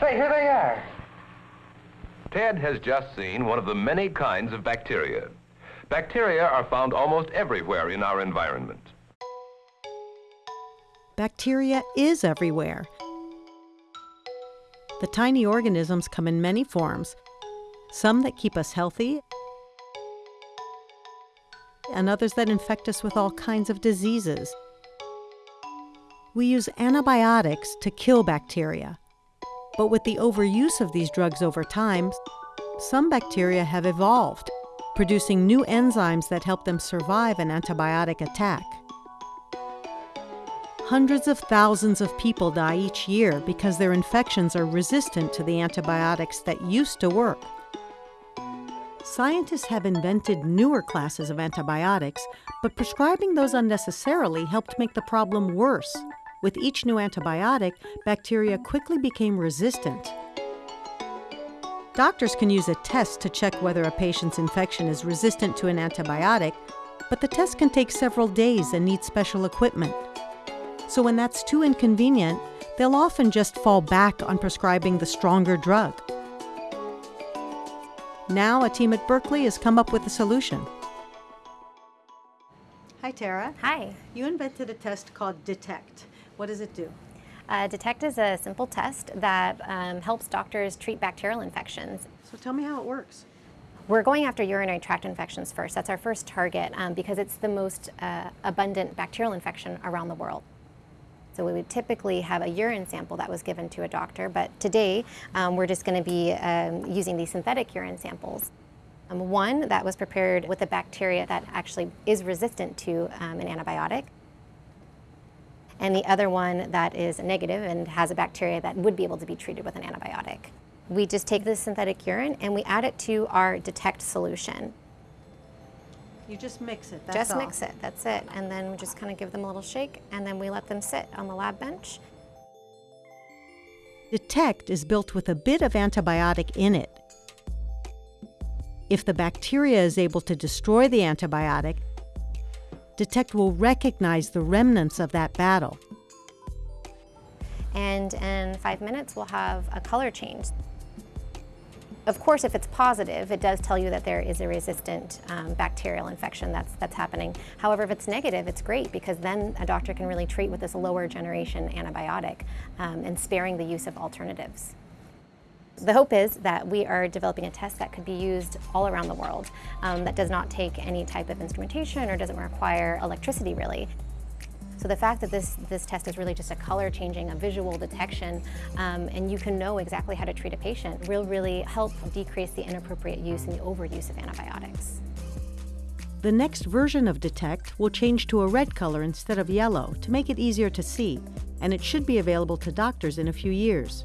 Say, here they are. Ted has just seen one of the many kinds of bacteria. Bacteria are found almost everywhere in our environment. Bacteria is everywhere. The tiny organisms come in many forms, some that keep us healthy, and others that infect us with all kinds of diseases. We use antibiotics to kill bacteria. But with the overuse of these drugs over time, some bacteria have evolved, producing new enzymes that help them survive an antibiotic attack. Hundreds of thousands of people die each year because their infections are resistant to the antibiotics that used to work. Scientists have invented newer classes of antibiotics, but prescribing those unnecessarily helped make the problem worse. With each new antibiotic, bacteria quickly became resistant. Doctors can use a test to check whether a patient's infection is resistant to an antibiotic, but the test can take several days and need special equipment. So when that's too inconvenient, they'll often just fall back on prescribing the stronger drug. Now, a team at Berkeley has come up with a solution. Hi, Tara. Hi. You invented a test called Detect. What does it do? Uh, Detect is a simple test that um, helps doctors treat bacterial infections. So tell me how it works. We're going after urinary tract infections first. That's our first target um, because it's the most uh, abundant bacterial infection around the world. So we would typically have a urine sample that was given to a doctor, but today um, we're just going to be um, using these synthetic urine samples. Um, one that was prepared with a bacteria that actually is resistant to um, an antibiotic, and the other one that is negative and has a bacteria that would be able to be treated with an antibiotic. We just take this synthetic urine and we add it to our detect solution. You just mix it, that's just all. mix it, that's it. And then we just kind of give them a little shake and then we let them sit on the lab bench. Detect is built with a bit of antibiotic in it. If the bacteria is able to destroy the antibiotic, Detect will recognize the remnants of that battle. And in five minutes, we'll have a color change. Of course, if it's positive, it does tell you that there is a resistant um, bacterial infection that's, that's happening. However, if it's negative, it's great because then a doctor can really treat with this lower generation antibiotic um, and sparing the use of alternatives. The hope is that we are developing a test that could be used all around the world um, that does not take any type of instrumentation or doesn't require electricity really. So the fact that this, this test is really just a color changing, a visual detection, um, and you can know exactly how to treat a patient will really help decrease the inappropriate use and the overuse of antibiotics. The next version of Detect will change to a red color instead of yellow to make it easier to see, and it should be available to doctors in a few years.